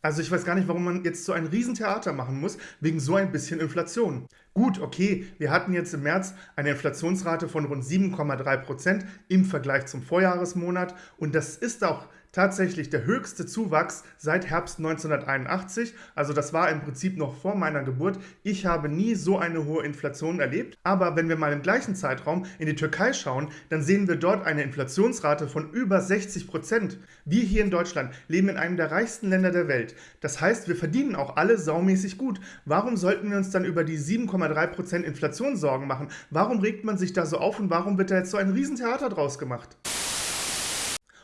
Also ich weiß gar nicht, warum man jetzt so ein Riesentheater machen muss, wegen so ein bisschen Inflation. Gut, okay, wir hatten jetzt im März eine Inflationsrate von rund 7,3 Prozent im Vergleich zum Vorjahresmonat und das ist auch tatsächlich der höchste Zuwachs seit Herbst 1981. Also das war im Prinzip noch vor meiner Geburt. Ich habe nie so eine hohe Inflation erlebt. Aber wenn wir mal im gleichen Zeitraum in die Türkei schauen, dann sehen wir dort eine Inflationsrate von über 60 Prozent. Wir hier in Deutschland leben in einem der reichsten Länder der Welt. Das heißt, wir verdienen auch alle saumäßig gut. Warum sollten wir uns dann über die 7,3 Prozent Inflation Sorgen machen? Warum regt man sich da so auf und warum wird da jetzt so ein Riesentheater draus gemacht?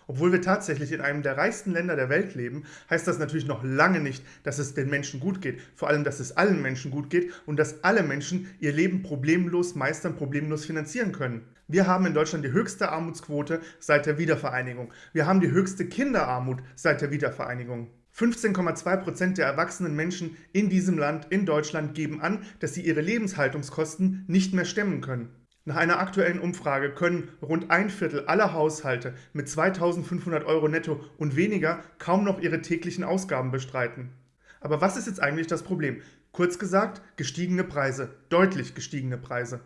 Obwohl wir tatsächlich in einem der reichsten Länder der Welt leben, heißt das natürlich noch lange nicht, dass es den Menschen gut geht. Vor allem, dass es allen Menschen gut geht und dass alle Menschen ihr Leben problemlos meistern, problemlos finanzieren können. Wir haben in Deutschland die höchste Armutsquote seit der Wiedervereinigung. Wir haben die höchste Kinderarmut seit der Wiedervereinigung. 15,2% der erwachsenen Menschen in diesem Land, in Deutschland, geben an, dass sie ihre Lebenshaltungskosten nicht mehr stemmen können. Nach einer aktuellen Umfrage können rund ein Viertel aller Haushalte mit 2500 Euro netto und weniger kaum noch ihre täglichen Ausgaben bestreiten. Aber was ist jetzt eigentlich das Problem? Kurz gesagt, gestiegene Preise, deutlich gestiegene Preise.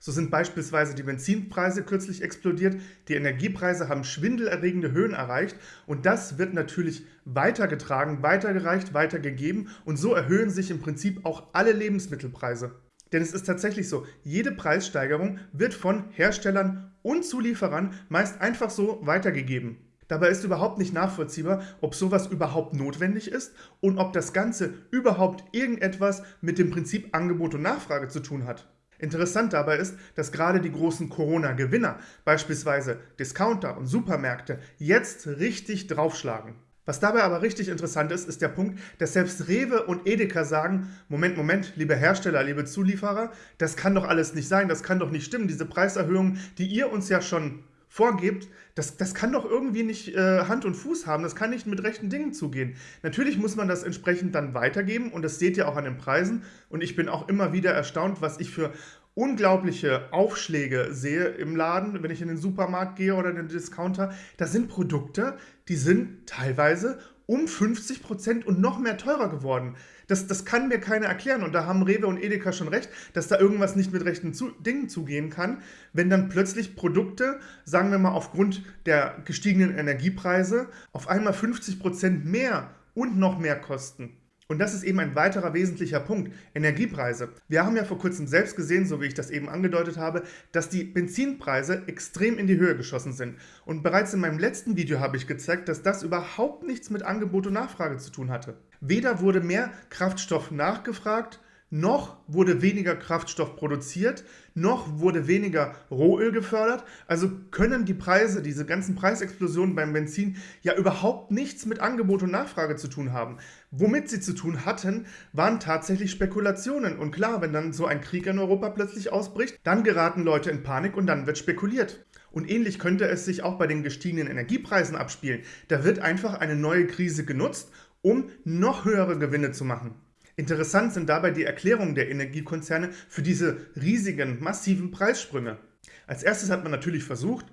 So sind beispielsweise die Benzinpreise kürzlich explodiert, die Energiepreise haben schwindelerregende Höhen erreicht und das wird natürlich weitergetragen, weitergereicht, weitergegeben und so erhöhen sich im Prinzip auch alle Lebensmittelpreise. Denn es ist tatsächlich so, jede Preissteigerung wird von Herstellern und Zulieferern meist einfach so weitergegeben. Dabei ist überhaupt nicht nachvollziehbar, ob sowas überhaupt notwendig ist und ob das Ganze überhaupt irgendetwas mit dem Prinzip Angebot und Nachfrage zu tun hat. Interessant dabei ist, dass gerade die großen Corona-Gewinner, beispielsweise Discounter und Supermärkte, jetzt richtig draufschlagen. Was dabei aber richtig interessant ist, ist der Punkt, dass selbst Rewe und Edeka sagen, Moment, Moment, liebe Hersteller, liebe Zulieferer, das kann doch alles nicht sein, das kann doch nicht stimmen, diese Preiserhöhungen, die ihr uns ja schon vorgebt, das, das kann doch irgendwie nicht äh, Hand und Fuß haben, das kann nicht mit rechten Dingen zugehen. Natürlich muss man das entsprechend dann weitergeben und das seht ihr auch an den Preisen und ich bin auch immer wieder erstaunt, was ich für unglaubliche Aufschläge sehe im Laden, wenn ich in den Supermarkt gehe oder in den Discounter, das sind Produkte, die sind teilweise um 50 Prozent und noch mehr teurer geworden. Das, das kann mir keiner erklären. Und da haben Rewe und Edeka schon recht, dass da irgendwas nicht mit rechten zu Dingen zugehen kann, wenn dann plötzlich Produkte, sagen wir mal aufgrund der gestiegenen Energiepreise, auf einmal 50 Prozent mehr und noch mehr kosten. Und das ist eben ein weiterer wesentlicher Punkt, Energiepreise. Wir haben ja vor kurzem selbst gesehen, so wie ich das eben angedeutet habe, dass die Benzinpreise extrem in die Höhe geschossen sind. Und bereits in meinem letzten Video habe ich gezeigt, dass das überhaupt nichts mit Angebot und Nachfrage zu tun hatte. Weder wurde mehr Kraftstoff nachgefragt, noch wurde weniger Kraftstoff produziert, noch wurde weniger Rohöl gefördert. Also können die Preise, diese ganzen Preisexplosionen beim Benzin ja überhaupt nichts mit Angebot und Nachfrage zu tun haben. Womit sie zu tun hatten, waren tatsächlich Spekulationen. Und klar, wenn dann so ein Krieg in Europa plötzlich ausbricht, dann geraten Leute in Panik und dann wird spekuliert. Und ähnlich könnte es sich auch bei den gestiegenen Energiepreisen abspielen. Da wird einfach eine neue Krise genutzt, um noch höhere Gewinne zu machen. Interessant sind dabei die Erklärungen der Energiekonzerne für diese riesigen, massiven Preissprünge. Als erstes hat man natürlich versucht,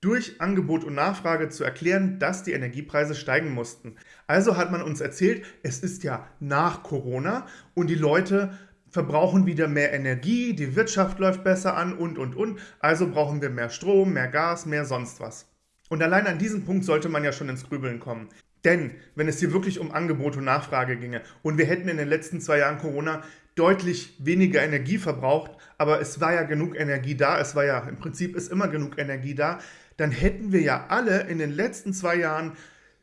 durch Angebot und Nachfrage zu erklären, dass die Energiepreise steigen mussten. Also hat man uns erzählt, es ist ja nach Corona und die Leute verbrauchen wieder mehr Energie, die Wirtschaft läuft besser an und, und, und. Also brauchen wir mehr Strom, mehr Gas, mehr sonst was. Und allein an diesem Punkt sollte man ja schon ins Grübeln kommen. Denn wenn es hier wirklich um Angebot und Nachfrage ginge und wir hätten in den letzten zwei Jahren Corona deutlich weniger Energie verbraucht, aber es war ja genug Energie da, es war ja im Prinzip ist immer genug Energie da, dann hätten wir ja alle in den letzten zwei Jahren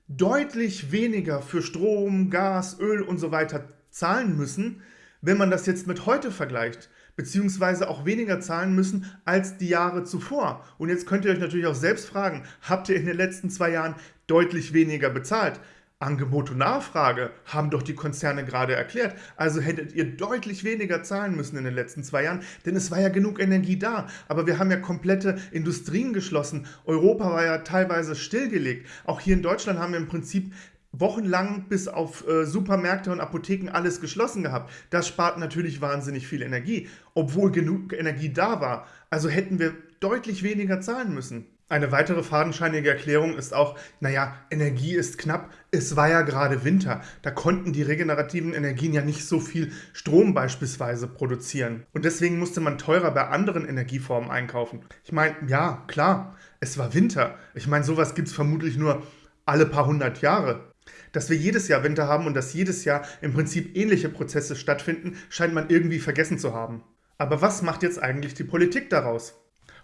deutlich weniger für Strom, Gas, Öl und so weiter zahlen müssen, wenn man das jetzt mit heute vergleicht beziehungsweise auch weniger zahlen müssen als die Jahre zuvor. Und jetzt könnt ihr euch natürlich auch selbst fragen, habt ihr in den letzten zwei Jahren deutlich weniger bezahlt? Angebot und Nachfrage haben doch die Konzerne gerade erklärt. Also hättet ihr deutlich weniger zahlen müssen in den letzten zwei Jahren, denn es war ja genug Energie da. Aber wir haben ja komplette Industrien geschlossen. Europa war ja teilweise stillgelegt. Auch hier in Deutschland haben wir im Prinzip wochenlang bis auf äh, Supermärkte und Apotheken alles geschlossen gehabt. Das spart natürlich wahnsinnig viel Energie, obwohl genug Energie da war. Also hätten wir deutlich weniger zahlen müssen. Eine weitere fadenscheinige Erklärung ist auch, naja, Energie ist knapp, es war ja gerade Winter, da konnten die regenerativen Energien ja nicht so viel Strom beispielsweise produzieren. Und deswegen musste man teurer bei anderen Energieformen einkaufen. Ich meine, ja, klar, es war Winter. Ich meine, sowas gibt es vermutlich nur alle paar hundert Jahre. Dass wir jedes Jahr Winter haben und dass jedes Jahr im Prinzip ähnliche Prozesse stattfinden, scheint man irgendwie vergessen zu haben. Aber was macht jetzt eigentlich die Politik daraus?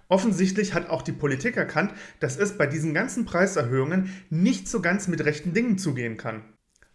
Offensichtlich hat auch die Politik erkannt, dass es bei diesen ganzen Preiserhöhungen nicht so ganz mit rechten Dingen zugehen kann.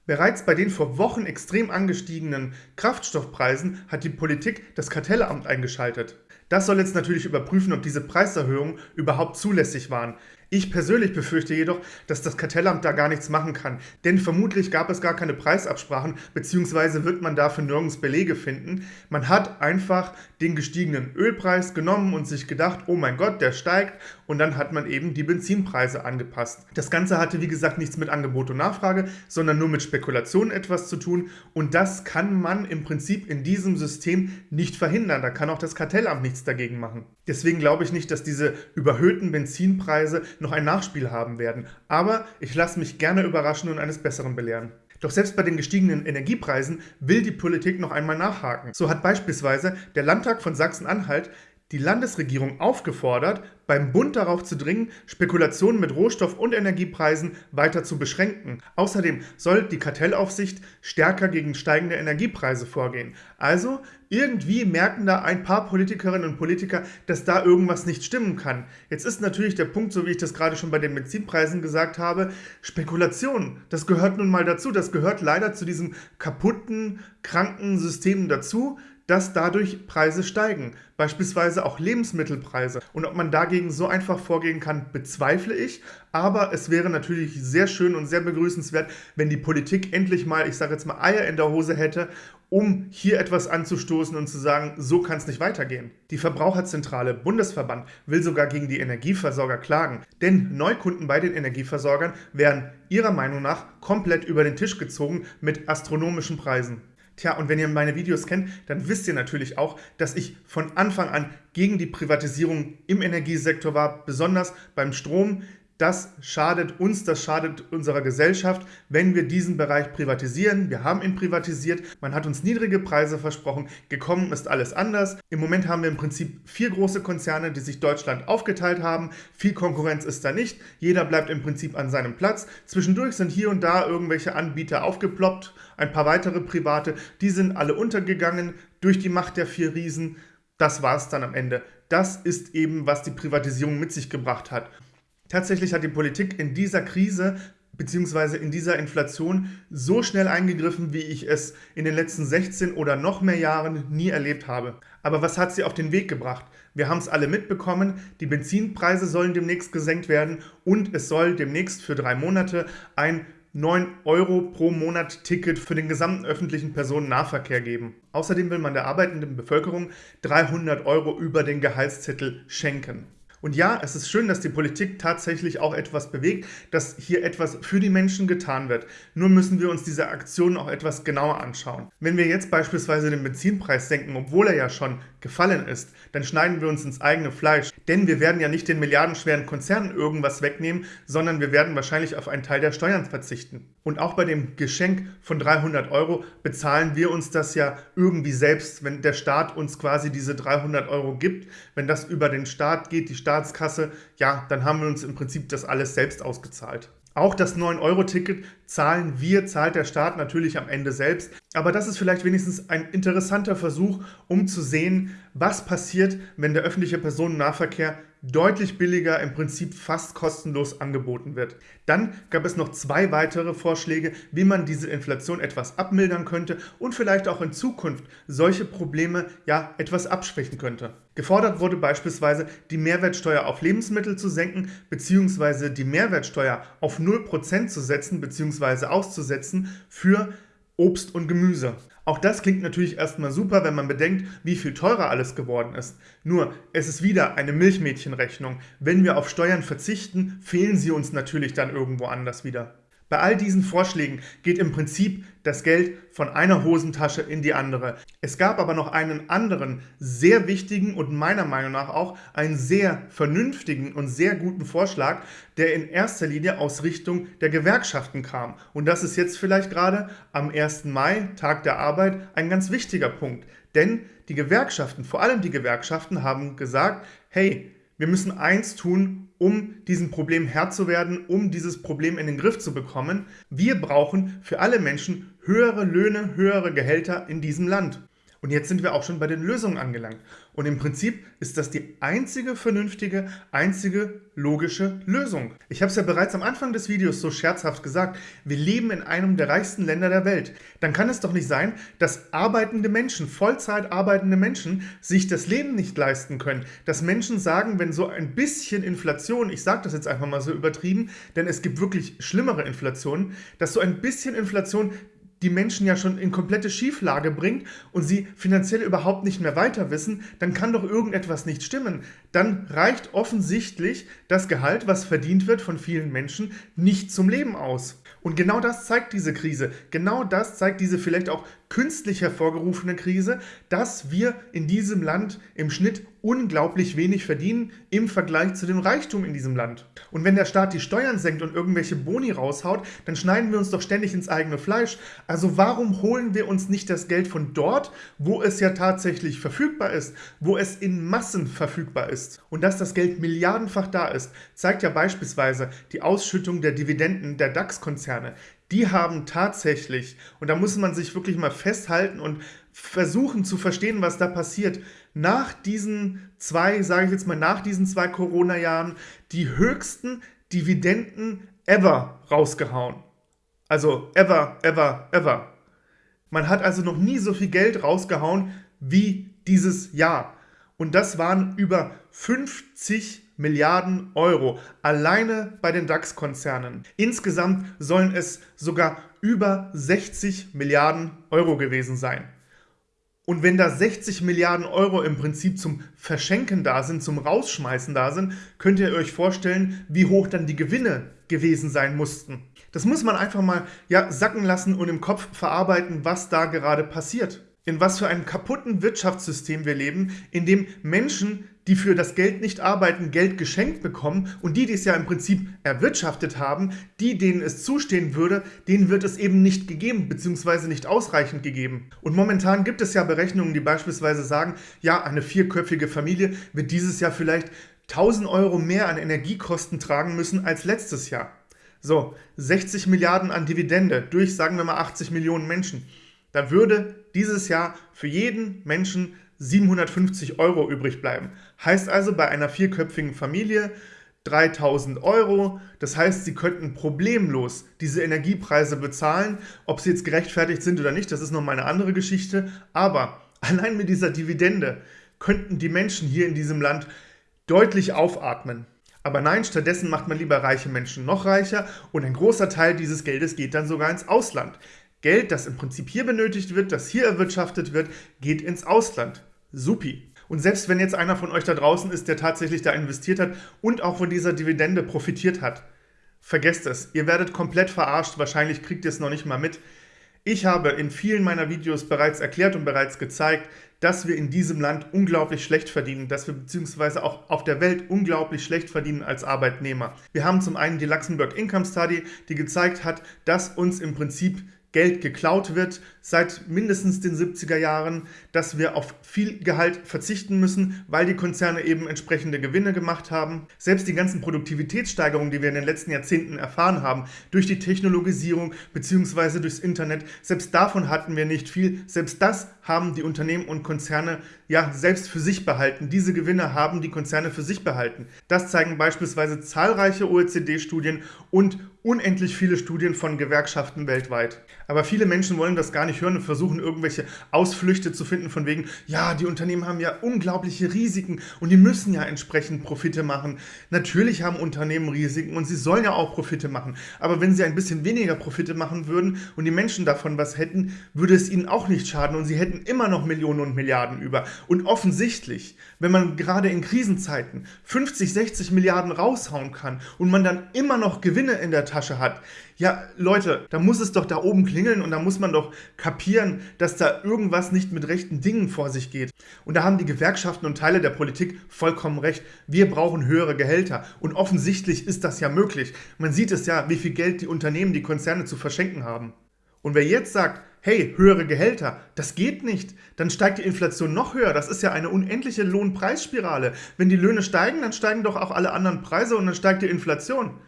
Bereits bei den vor Wochen extrem angestiegenen Kraftstoffpreisen hat die Politik das Kartellamt eingeschaltet. Das soll jetzt natürlich überprüfen, ob diese Preiserhöhungen überhaupt zulässig waren. Ich persönlich befürchte jedoch, dass das Kartellamt da gar nichts machen kann, denn vermutlich gab es gar keine Preisabsprachen, beziehungsweise wird man dafür nirgends Belege finden. Man hat einfach den gestiegenen Ölpreis genommen und sich gedacht, oh mein Gott, der steigt und dann hat man eben die Benzinpreise angepasst. Das Ganze hatte wie gesagt nichts mit Angebot und Nachfrage, sondern nur mit Spekulation etwas zu tun und das kann man im Prinzip in diesem System nicht verhindern. Da kann auch das Kartellamt nichts dagegen machen. Deswegen glaube ich nicht, dass diese überhöhten Benzinpreise noch ein Nachspiel haben werden. Aber ich lasse mich gerne überraschen und eines Besseren belehren. Doch selbst bei den gestiegenen Energiepreisen will die Politik noch einmal nachhaken. So hat beispielsweise der Landtag von Sachsen-Anhalt die Landesregierung aufgefordert, beim Bund darauf zu dringen, Spekulationen mit Rohstoff- und Energiepreisen weiter zu beschränken. Außerdem soll die Kartellaufsicht stärker gegen steigende Energiepreise vorgehen. Also irgendwie merken da ein paar Politikerinnen und Politiker, dass da irgendwas nicht stimmen kann. Jetzt ist natürlich der Punkt, so wie ich das gerade schon bei den Benzinpreisen gesagt habe, Spekulation. Das gehört nun mal dazu. Das gehört leider zu diesem kaputten, kranken System dazu dass dadurch Preise steigen, beispielsweise auch Lebensmittelpreise. Und ob man dagegen so einfach vorgehen kann, bezweifle ich. Aber es wäre natürlich sehr schön und sehr begrüßenswert, wenn die Politik endlich mal, ich sage jetzt mal, Eier in der Hose hätte, um hier etwas anzustoßen und zu sagen, so kann es nicht weitergehen. Die Verbraucherzentrale Bundesverband will sogar gegen die Energieversorger klagen, denn Neukunden bei den Energieversorgern werden ihrer Meinung nach komplett über den Tisch gezogen mit astronomischen Preisen. Tja, und wenn ihr meine Videos kennt, dann wisst ihr natürlich auch, dass ich von Anfang an gegen die Privatisierung im Energiesektor war, besonders beim Strom. Das schadet uns, das schadet unserer Gesellschaft, wenn wir diesen Bereich privatisieren. Wir haben ihn privatisiert, man hat uns niedrige Preise versprochen, gekommen ist alles anders. Im Moment haben wir im Prinzip vier große Konzerne, die sich Deutschland aufgeteilt haben. Viel Konkurrenz ist da nicht, jeder bleibt im Prinzip an seinem Platz. Zwischendurch sind hier und da irgendwelche Anbieter aufgeploppt, ein paar weitere private, die sind alle untergegangen durch die Macht der vier Riesen. Das war es dann am Ende. Das ist eben, was die Privatisierung mit sich gebracht hat. Tatsächlich hat die Politik in dieser Krise bzw. in dieser Inflation so schnell eingegriffen, wie ich es in den letzten 16 oder noch mehr Jahren nie erlebt habe. Aber was hat sie auf den Weg gebracht? Wir haben es alle mitbekommen, die Benzinpreise sollen demnächst gesenkt werden und es soll demnächst für drei Monate ein 9 Euro pro Monat Ticket für den gesamten öffentlichen Personennahverkehr geben. Außerdem will man der arbeitenden Bevölkerung 300 Euro über den Gehaltszettel schenken. Und ja, es ist schön, dass die Politik tatsächlich auch etwas bewegt, dass hier etwas für die Menschen getan wird. Nur müssen wir uns diese Aktionen auch etwas genauer anschauen. Wenn wir jetzt beispielsweise den Benzinpreis senken, obwohl er ja schon gefallen ist, dann schneiden wir uns ins eigene Fleisch. Denn wir werden ja nicht den milliardenschweren Konzernen irgendwas wegnehmen, sondern wir werden wahrscheinlich auf einen Teil der Steuern verzichten. Und auch bei dem Geschenk von 300 Euro bezahlen wir uns das ja irgendwie selbst, wenn der Staat uns quasi diese 300 Euro gibt. Wenn das über den Staat geht, die Staatskasse, ja, dann haben wir uns im Prinzip das alles selbst ausgezahlt. Auch das 9-Euro-Ticket zahlen wir, zahlt der Staat natürlich am Ende selbst. Aber das ist vielleicht wenigstens ein interessanter Versuch, um zu sehen, was passiert, wenn der öffentliche Personennahverkehr deutlich billiger, im Prinzip fast kostenlos angeboten wird. Dann gab es noch zwei weitere Vorschläge, wie man diese Inflation etwas abmildern könnte und vielleicht auch in Zukunft solche Probleme ja etwas abschwächen könnte. Gefordert wurde beispielsweise, die Mehrwertsteuer auf Lebensmittel zu senken bzw. die Mehrwertsteuer auf 0% zu setzen bzw. auszusetzen für Obst und Gemüse. Auch das klingt natürlich erstmal super, wenn man bedenkt, wie viel teurer alles geworden ist. Nur, es ist wieder eine Milchmädchenrechnung. Wenn wir auf Steuern verzichten, fehlen sie uns natürlich dann irgendwo anders wieder. Bei all diesen Vorschlägen geht im Prinzip das Geld von einer Hosentasche in die andere. Es gab aber noch einen anderen, sehr wichtigen und meiner Meinung nach auch einen sehr vernünftigen und sehr guten Vorschlag, der in erster Linie aus Richtung der Gewerkschaften kam. Und das ist jetzt vielleicht gerade am 1. Mai, Tag der Arbeit, ein ganz wichtiger Punkt. Denn die Gewerkschaften, vor allem die Gewerkschaften, haben gesagt, hey, wir müssen eins tun, um diesem Problem Herr zu werden, um dieses Problem in den Griff zu bekommen. Wir brauchen für alle Menschen höhere Löhne, höhere Gehälter in diesem Land. Und jetzt sind wir auch schon bei den Lösungen angelangt. Und im Prinzip ist das die einzige vernünftige, einzige logische Lösung. Ich habe es ja bereits am Anfang des Videos so scherzhaft gesagt, wir leben in einem der reichsten Länder der Welt. Dann kann es doch nicht sein, dass arbeitende Menschen, Vollzeit arbeitende Menschen, sich das Leben nicht leisten können. Dass Menschen sagen, wenn so ein bisschen Inflation, ich sage das jetzt einfach mal so übertrieben, denn es gibt wirklich schlimmere Inflationen, dass so ein bisschen Inflation die Menschen ja schon in komplette Schieflage bringt und sie finanziell überhaupt nicht mehr weiter wissen, dann kann doch irgendetwas nicht stimmen. Dann reicht offensichtlich das Gehalt, was verdient wird von vielen Menschen, nicht zum Leben aus. Und genau das zeigt diese Krise. Genau das zeigt diese vielleicht auch künstlich hervorgerufene Krise, dass wir in diesem Land im Schnitt unglaublich wenig verdienen im Vergleich zu dem Reichtum in diesem Land. Und wenn der Staat die Steuern senkt und irgendwelche Boni raushaut, dann schneiden wir uns doch ständig ins eigene Fleisch. Also warum holen wir uns nicht das Geld von dort, wo es ja tatsächlich verfügbar ist, wo es in Massen verfügbar ist? Und dass das Geld milliardenfach da ist, zeigt ja beispielsweise die Ausschüttung der Dividenden der DAX-Konzerne die haben tatsächlich, und da muss man sich wirklich mal festhalten und versuchen zu verstehen, was da passiert, nach diesen zwei, sage ich jetzt mal, nach diesen zwei Corona-Jahren die höchsten Dividenden ever rausgehauen. Also ever, ever, ever. Man hat also noch nie so viel Geld rausgehauen wie dieses Jahr. Und das waren über 50 Milliarden Euro alleine bei den DAX-Konzernen. Insgesamt sollen es sogar über 60 Milliarden Euro gewesen sein. Und wenn da 60 Milliarden Euro im Prinzip zum Verschenken da sind, zum Rausschmeißen da sind, könnt ihr euch vorstellen, wie hoch dann die Gewinne gewesen sein mussten. Das muss man einfach mal ja, sacken lassen und im Kopf verarbeiten, was da gerade passiert. In was für einem kaputten Wirtschaftssystem wir leben, in dem Menschen die für das Geld nicht arbeiten, Geld geschenkt bekommen und die, die es ja im Prinzip erwirtschaftet haben, die, denen es zustehen würde, denen wird es eben nicht gegeben, beziehungsweise nicht ausreichend gegeben. Und momentan gibt es ja Berechnungen, die beispielsweise sagen, ja, eine vierköpfige Familie wird dieses Jahr vielleicht 1000 Euro mehr an Energiekosten tragen müssen als letztes Jahr. So, 60 Milliarden an Dividende durch, sagen wir mal, 80 Millionen Menschen. Da würde dieses Jahr für jeden Menschen 750 Euro übrig bleiben. Heißt also bei einer vierköpfigen Familie 3000 Euro. Das heißt, Sie könnten problemlos diese Energiepreise bezahlen. Ob sie jetzt gerechtfertigt sind oder nicht, das ist nochmal eine andere Geschichte. Aber allein mit dieser Dividende könnten die Menschen hier in diesem Land deutlich aufatmen. Aber nein, stattdessen macht man lieber reiche Menschen noch reicher und ein großer Teil dieses Geldes geht dann sogar ins Ausland. Geld, das im Prinzip hier benötigt wird, das hier erwirtschaftet wird, geht ins Ausland. Supi. Und selbst wenn jetzt einer von euch da draußen ist, der tatsächlich da investiert hat und auch von dieser Dividende profitiert hat, vergesst es. Ihr werdet komplett verarscht. Wahrscheinlich kriegt ihr es noch nicht mal mit. Ich habe in vielen meiner Videos bereits erklärt und bereits gezeigt, dass wir in diesem Land unglaublich schlecht verdienen, dass wir beziehungsweise auch auf der Welt unglaublich schlecht verdienen als Arbeitnehmer. Wir haben zum einen die Luxemburg Income Study, die gezeigt hat, dass uns im Prinzip Geld geklaut wird seit mindestens den 70er Jahren, dass wir auf viel Gehalt verzichten müssen, weil die Konzerne eben entsprechende Gewinne gemacht haben. Selbst die ganzen Produktivitätssteigerungen, die wir in den letzten Jahrzehnten erfahren haben, durch die Technologisierung bzw. durchs Internet, selbst davon hatten wir nicht viel. Selbst das haben die Unternehmen und Konzerne ja selbst für sich behalten. Diese Gewinne haben die Konzerne für sich behalten. Das zeigen beispielsweise zahlreiche OECD-Studien und unendlich viele Studien von Gewerkschaften weltweit. Aber viele Menschen wollen das gar nicht hören und versuchen irgendwelche Ausflüchte zu finden von wegen, ja, die Unternehmen haben ja unglaubliche Risiken und die müssen ja entsprechend Profite machen. Natürlich haben Unternehmen Risiken und sie sollen ja auch Profite machen. Aber wenn sie ein bisschen weniger Profite machen würden und die Menschen davon was hätten, würde es ihnen auch nicht schaden und sie hätten immer noch Millionen und Milliarden über. Und offensichtlich, wenn man gerade in Krisenzeiten 50, 60 Milliarden raushauen kann und man dann immer noch Gewinne in der Tasche hat. Ja, Leute, da muss es doch da oben klingeln und da muss man doch kapieren, dass da irgendwas nicht mit rechten Dingen vor sich geht. Und da haben die Gewerkschaften und Teile der Politik vollkommen recht. Wir brauchen höhere Gehälter. Und offensichtlich ist das ja möglich. Man sieht es ja, wie viel Geld die Unternehmen, die Konzerne zu verschenken haben. Und wer jetzt sagt, hey, höhere Gehälter, das geht nicht, dann steigt die Inflation noch höher. Das ist ja eine unendliche Lohnpreisspirale. Wenn die Löhne steigen, dann steigen doch auch alle anderen Preise und dann steigt die Inflation.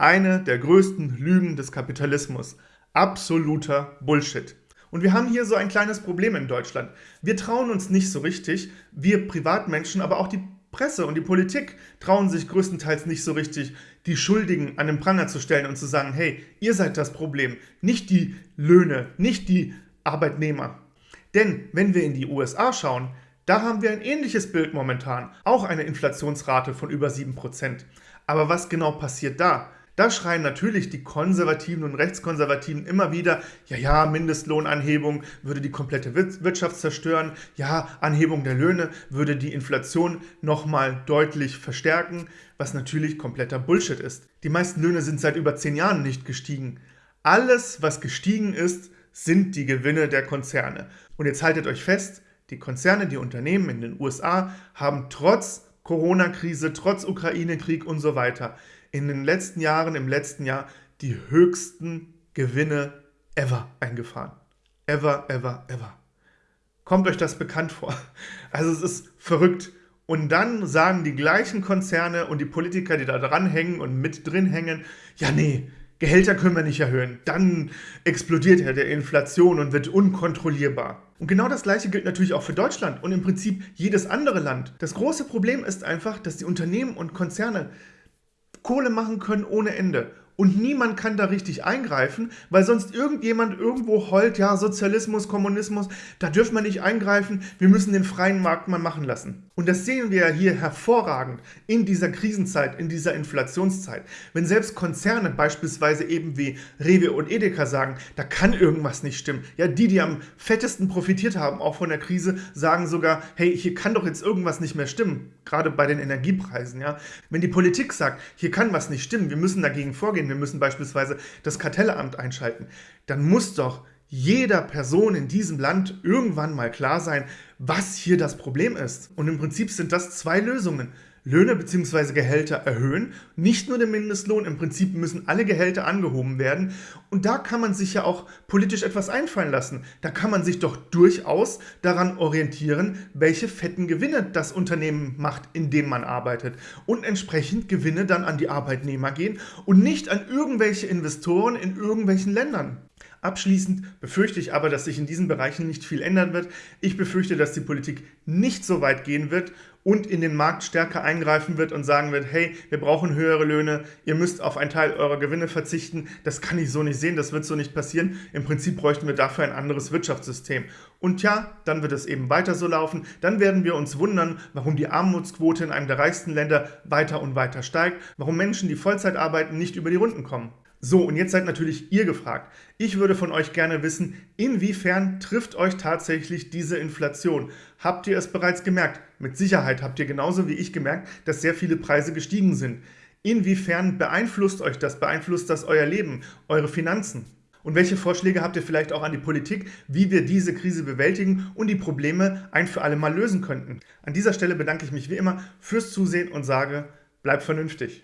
Eine der größten Lügen des Kapitalismus. Absoluter Bullshit. Und wir haben hier so ein kleines Problem in Deutschland. Wir trauen uns nicht so richtig, wir Privatmenschen, aber auch die Presse und die Politik trauen sich größtenteils nicht so richtig, die Schuldigen an den Pranger zu stellen und zu sagen, hey, ihr seid das Problem, nicht die Löhne, nicht die Arbeitnehmer. Denn wenn wir in die USA schauen, da haben wir ein ähnliches Bild momentan, auch eine Inflationsrate von über 7%. Aber was genau passiert da? Da schreien natürlich die Konservativen und Rechtskonservativen immer wieder, ja, ja, Mindestlohnanhebung würde die komplette Wirtschaft zerstören, ja, Anhebung der Löhne würde die Inflation nochmal deutlich verstärken, was natürlich kompletter Bullshit ist. Die meisten Löhne sind seit über zehn Jahren nicht gestiegen. Alles, was gestiegen ist, sind die Gewinne der Konzerne. Und jetzt haltet euch fest, die Konzerne, die Unternehmen in den USA haben trotz Corona-Krise, trotz Ukraine-Krieg und so weiter in den letzten Jahren, im letzten Jahr, die höchsten Gewinne ever eingefahren. Ever, ever, ever. Kommt euch das bekannt vor? Also es ist verrückt. Und dann sagen die gleichen Konzerne und die Politiker, die da dranhängen und mit drin hängen, ja nee, Gehälter können wir nicht erhöhen. Dann explodiert ja der Inflation und wird unkontrollierbar. Und genau das gleiche gilt natürlich auch für Deutschland und im Prinzip jedes andere Land. Das große Problem ist einfach, dass die Unternehmen und Konzerne Kohle machen können ohne Ende und niemand kann da richtig eingreifen, weil sonst irgendjemand irgendwo heult, ja, Sozialismus, Kommunismus, da dürfen wir nicht eingreifen, wir müssen den freien Markt mal machen lassen. Und das sehen wir ja hier hervorragend in dieser Krisenzeit, in dieser Inflationszeit. Wenn selbst Konzerne beispielsweise eben wie Rewe und Edeka sagen, da kann irgendwas nicht stimmen. Ja, die, die am fettesten profitiert haben, auch von der Krise, sagen sogar, hey, hier kann doch jetzt irgendwas nicht mehr stimmen. Gerade bei den Energiepreisen, ja. Wenn die Politik sagt, hier kann was nicht stimmen, wir müssen dagegen vorgehen, wir müssen beispielsweise das Kartellamt einschalten, dann muss doch jeder Person in diesem Land irgendwann mal klar sein, was hier das Problem ist. Und im Prinzip sind das zwei Lösungen. Löhne bzw. Gehälter erhöhen. Nicht nur den Mindestlohn, im Prinzip müssen alle Gehälter angehoben werden. Und da kann man sich ja auch politisch etwas einfallen lassen. Da kann man sich doch durchaus daran orientieren, welche fetten Gewinne das Unternehmen macht, in dem man arbeitet. Und entsprechend Gewinne dann an die Arbeitnehmer gehen und nicht an irgendwelche Investoren in irgendwelchen Ländern. Abschließend befürchte ich aber, dass sich in diesen Bereichen nicht viel ändern wird. Ich befürchte, dass die Politik nicht so weit gehen wird und in den Markt stärker eingreifen wird und sagen wird, hey, wir brauchen höhere Löhne, ihr müsst auf einen Teil eurer Gewinne verzichten. Das kann ich so nicht sehen, das wird so nicht passieren. Im Prinzip bräuchten wir dafür ein anderes Wirtschaftssystem. Und ja, dann wird es eben weiter so laufen. Dann werden wir uns wundern, warum die Armutsquote in einem der reichsten Länder weiter und weiter steigt, warum Menschen, die Vollzeit arbeiten, nicht über die Runden kommen. So, und jetzt seid natürlich ihr gefragt. Ich würde von euch gerne wissen, inwiefern trifft euch tatsächlich diese Inflation? Habt ihr es bereits gemerkt? Mit Sicherheit habt ihr genauso wie ich gemerkt, dass sehr viele Preise gestiegen sind. Inwiefern beeinflusst euch das? Beeinflusst das euer Leben, eure Finanzen? Und welche Vorschläge habt ihr vielleicht auch an die Politik, wie wir diese Krise bewältigen und die Probleme ein für alle Mal lösen könnten? An dieser Stelle bedanke ich mich wie immer fürs Zusehen und sage, bleibt vernünftig.